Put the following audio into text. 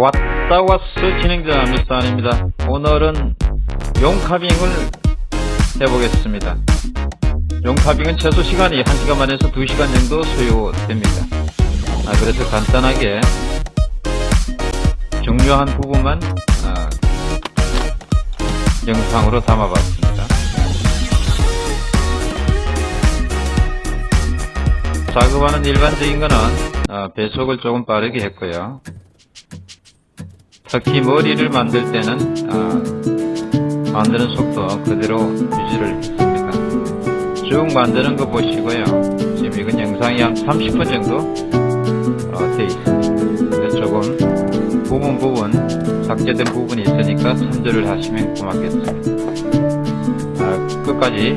왔다 왔어 진행자 미스터안입니다. 오늘은 용카빙을 해보겠습니다. 용카빙은 최소 시간이 1시간 반에서 2시간 정도 소요됩니다. 아, 그래서 간단하게 중요한 부분만 아, 영상으로 담아봤습니다. 작업하는 일반적인 거는 어, 배속을 조금 빠르게 했고요 특히 머리를 만들 때는 어, 만드는 속도 그대로 유지를 했습니다. 쭉 만드는 거 보시고요. 지금 이건 영상이 한 30분 정도 어, 돼 있습니다. 조금 부분 부분 삭제된 부분이 있으니까 참조를 하시면 고맙겠습니다. 아, 끝까지